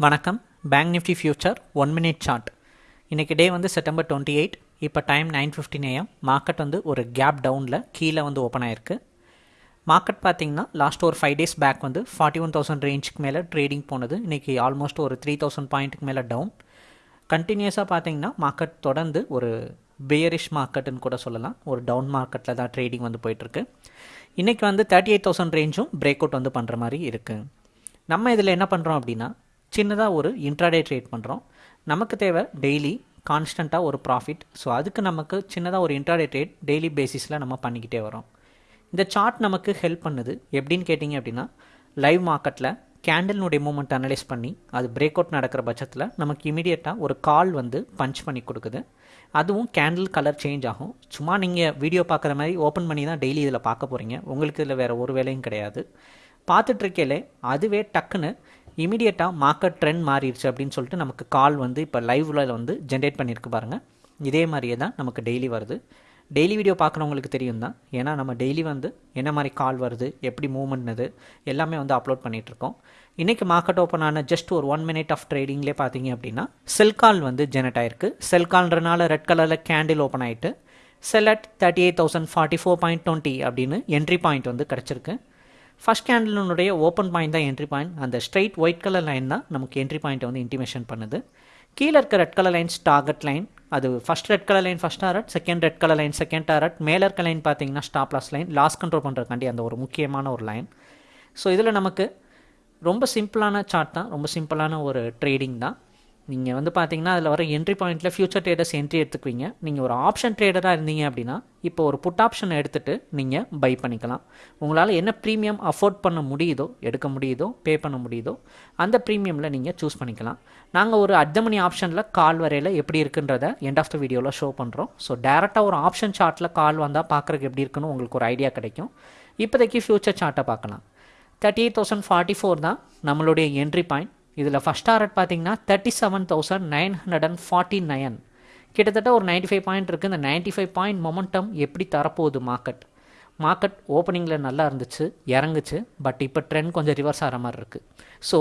வணக்கம். Bank nifty future one minute chart இன்றைக்கி day வந்து செப்டம்பர் டுவெண்ட்டி எயிட் இப்போ time nine fifteen AM market வந்து ஒரு கேப் டவுனில் கீழே வந்து ஓப்பன் ஆயிருக்கு. மார்க்கெட் பார்த்தீங்கன்னா லாஸ்ட் ஒரு ஃபைவ் டேஸ் பேக் வந்து ஃபார்ட்டி ஒன் தௌசண்ட் ரேஞ்சுக்கு மேலே ட்ரேடிங் போனது. இன்றைக்கி ஆல்மோஸ்ட் ஒரு த்ரீ தௌசண்ட் பாயிண்ட்டுக்கு மேலே டவுன் கண்டினியூஸாக பார்த்திங்கன்னா மார்க்கெட் தொடர்ந்து ஒரு பேரிஷ் மார்க்கெட்டுன்னு கூட சொல்லலாம். ஒரு டவுன் மார்க்கெட்டில் தான் ட்ரேடிங் வந்து போயிட்டுருக்கு. இன்றைக்கி வந்து தேர்ட்டி எயிட் தௌசண்ட் ரேஞ்சும் பிரேக் அவுட் வந்து பண்ணுற மாதிரி இருக்குது நம்ம இதில் என்ன பண்ணுறோம் அப்படின்னா சின்னதாக ஒரு இன்ட்ராடே ட்ரேட் பண்ணுறோம் நமக்கு தேவை டெய்லி கான்ஸ்டண்ட்டாக ஒரு ப்ராஃபிட் ஸோ அதுக்கு நமக்கு சின்னதாக ஒரு இன்ட்ராடே ட்ரேட் டெய்லி பேசிஸில் நம்ம பண்ணிக்கிட்டே வரோம் இந்த சார்ட் நமக்கு ஹெல்ப் பண்ணுது. எப்படின்னு கேட்டிங்க அப்படின்னா லைவ் மார்க்கெட்டில் கேண்டில்னுடைய மூமெண்ட் அனலைஸ் பண்ணி அது பிரேக் அவுட் நடக்கிற பட்சத்தில் நமக்கு இமீடியட்டாக ஒரு கால் வந்து பஞ்ச் பண்ணி கொடுக்குது. அதுவும் கேண்டில் கலர் சேஞ்ச் ஆகும். சும்மா நீங்கள் வீடியோ பார்க்குற மாதிரி ஓப்பன் பண்ணி தான் டெய்லி இதில் பார்க்க போகிறீங்க உங்களுக்கு இதில் வேறு ஒரு வேலையும் கிடையாது. பார்த்துட்ருக்கையிலே அதுவே டக்குன்னு இமீடியட்டாக மார்க்கெட் ட்ரெண்ட் மாறிடுச்சு அப்படின்னு சொல்லிட்டு நமக்கு கால் வந்து இப்போ லைவில் வந்து ஜென்ரேட் பண்ணியிருக்கு பாருங்கள் இதே மாதிரியே தான் நமக்கு டெய்லி வருது. டெய்லி வீடியோ பார்க்குறவங்களுக்கு தெரியும் தான். ஏன்னா நம்ம டெய்லி வந்து என்ன மாதிரி கால் வருது எப்படி மூவ்மெண்ட்னது எல்லாமே வந்து அப்லோட் பண்ணிகிட்ருக்கோம் இன்றைக்கி மார்க்கெட் ஓப்பன் ஆன ஜஸ்ட் ஒரு ஒன் மினிட் ஆஃப் ட்ரேடிங்லேயே பார்த்தீங்க அப்படின்னா செல் கால் வந்து ஜெனரேட் ஆயிருக்கு. செல் கால்ன்றனால ரெட் கலரில் கேண்டில் ஓப்பன் ஆகிட்டு sell at thirty eight thousand forty four point twenty அப்படின்னு என்ட்ரி பாயிண்ட் வந்து கிடச்சிருக்கு. ஃபஸ்ட் கேண்டிலுடைய ஓப்பன் பாயிண்ட் தான் என்ட்ரி பாயிண்ட் அந்த ஸ்ட்ரைட் ஒயிட் கலர் லைன் தான் நமக்கு என்ட்ரி பாயிண்ட்டை வந்து இன்டிமேஷன் பண்ணுது. கீழே இருக்க red colour lines target line அது first red colour line first target second red colour line second target மேலே இருக்க லைன் பார்த்தீங்கன்னா stop loss line loss control பண்ணுறதுக்காண்டி அந்த ஒரு முக்கியமான ஒரு லைன் ஸோ இதில் நமக்கு ரொம்ப சிம்பிளான சார்ட் தான். ரொம்ப சிம்பிளான ஒரு ட்ரேடிங் தான். நீங்கள் வந்து பார்த்தீங்கன்னா அதில் வர என்ட்ரி பாயிண்ட்டில் ஃபியூச்சர் ட்ரேடர்ஸ் என்ட்ரி எடுத்துக்குவீங்க. நீங்கள் ஒரு ஆப்ஷன் ட்ரேடராக இருந்தீங்க அப்படின்னா இப்போ ஒரு புட் ஆப்ஷன் எடுத்துகிட்டு நீங்கள் பை பண்ணிக்கலாம். உங்களால் என்ன ப்ரீமியம் அஃபோர்ட் பண்ண முடியுதோ எடுக்க முடியுதோ பே பண்ண முடியுதோ அந்த ப்ரீமியமில் நீங்கள் சூஸ் பண்ணிக்கலாம். நாங்கள் ஒரு அர்த்தமணி ஆப்ஷனில் கால் வரையில் எப்படி இருக்குன்றத எண்ட் ஆஃப் த வீடியோவில் ஷோ பண்ணுறோம் ஸோ டேரெக்டாக ஒரு ஆப்ஷன் சார்ட்டில் கால் வந்தால் பார்க்குறதுக்கு எப்படி இருக்குன்னு உங்களுக்கு ஒரு ஐடியா கிடைக்கும். இப்போதைக்கு ஃப்யூச்சர் சார்ட்டை பார்க்கலாம். Thirty eight thousand forty four தான் நம்மளுடைய என்ட்ரி பாயிண்ட் இதில் ஃபஸ்ட் டாரட் பார்த்தீங்கன்னா thirty seven thousand nine hundred and forty nine கிட்டத்தட்ட ஒரு நைன்ட்டி ஃபைவ் பாயிண்ட் இருக்குது இந்த நைன்ட்டி ஃபைவ் பாயிண்ட் மொமெண்டம் எப்படி தரப்போகுது மார்க்கெட் மார்க்கெட் ஓப்பனிங்கில் நல்லா இருந்துச்சு இறங்குச்சு பட் இப்போ ட்ரெண்ட் கொஞ்சம் ரிவர்ஸ் ஆகிற மாதிரி இருக்குது ஸோ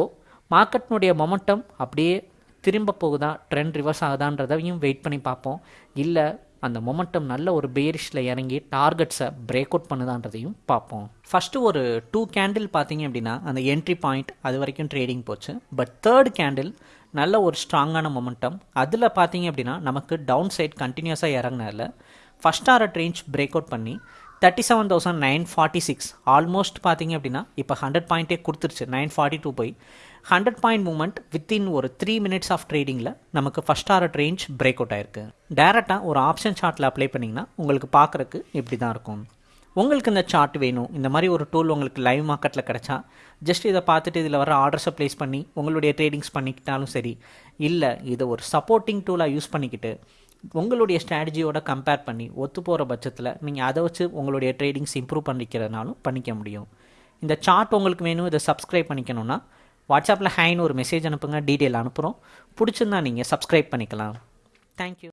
மார்க்கெட்னுடைய மொமெண்டம் அப்படியே திரும்ப போகுதா? ட்ரெண்ட் ரிவர்ஸ் ஆகுதான்றதையும் வெயிட் பண்ணி பார்ப்போம். இல்லை அந்த மொமெண்டம் நல்ல ஒரு பேரிஷில் இறங்கி டார்கெட்ஸை பிரேக் அவுட் பண்ணுதான்றதையும் பார்ப்போம். ஃபஸ்ட்டு ஒரு டூ கேண்டில் பார்த்தீங்க அப்படின்னா அந்த என்ட்ரி பாயிண்ட் அது வரைக்கும் ட்ரேடிங் போச்சு. பட் தேர்ட் கேண்டில் நல்ல ஒரு ஸ்ட்ராங்கான மொமெண்டம் அதில் பார்த்தீங்க அப்படின்னா நமக்கு டவுன் சைட் கண்டினியூஸாக இறங்கினால ஃபஸ்ட் ஆர்ட் ரேஞ்ச் பிரேக் அவுட் பண்ணி thirty seven thousand nine forty six almost பார்த்தீங்க அப்படின்னா இப்போ ஹண்ட்ரட் பாயிண்ட்டே கொடுத்துருச்சு நைன் ஃபார்ட்டி டூ போய். ஹண்ட்ரட் பாயிண்ட் மூமெண்ட் வித்தின் ஒரு த்ரீ மினிட்ஸ் ஆஃப் ட்ரேடிங்கில் நமக்கு first target range break out ஆயிருக்கு. டேரெக்டாக ஒரு ஆப்ஷன் சார்ட்டில் அப்ளை பண்ணிங்கன்னா உங்களுக்கு பார்க்குறக்கு இப்படி தான் இருக்கும். உங்களுக்கு இந்த சார்ட் வேணும். இந்த மாதிரி ஒரு டூல் உங்களுக்கு லைவ் மார்க்கெட்டில் கிடச்சா ஜஸ்ட் இதை பார்த்துட்டு இதில் வர ஆர்டர்ஸை ப்ளேஸ் பண்ணி உங்களுடைய ட்ரேடிங்ஸ் பண்ணிக்கிட்டாலும் சரி இல்லை இதை ஒரு சப்போர்ட்டிங் டூலாக யூஸ் பண்ணிக்கிட்டு உங்களுடைய ஸ்ட்ராட்டஜியோட கம்பேர் பண்ணி ஒத்து போகிற பட்சத்தில் நீங்கள் அதை வச்சு உங்களுடைய ட்ரேடிங்ஸ் இம்ப்ரூவ் பண்ணிக்கிறதுனாலும் பண்ணிக்க முடியும். இந்த சார்ட் உங்களுக்கு வேணும் இதை சப்ஸ்கிரைப் பண்ணிக்கணும்னா வாட்ஸ்அப்பில் ஹேன்னு ஒரு மெசேஜ் அனுப்புங்க டீட்டெயில் அனுப்புகிறோம் பிடிச்சிருந்தா நீங்கள் சப்ஸ்கிரைப் பண்ணிக்கலாம். தேங்க்யூ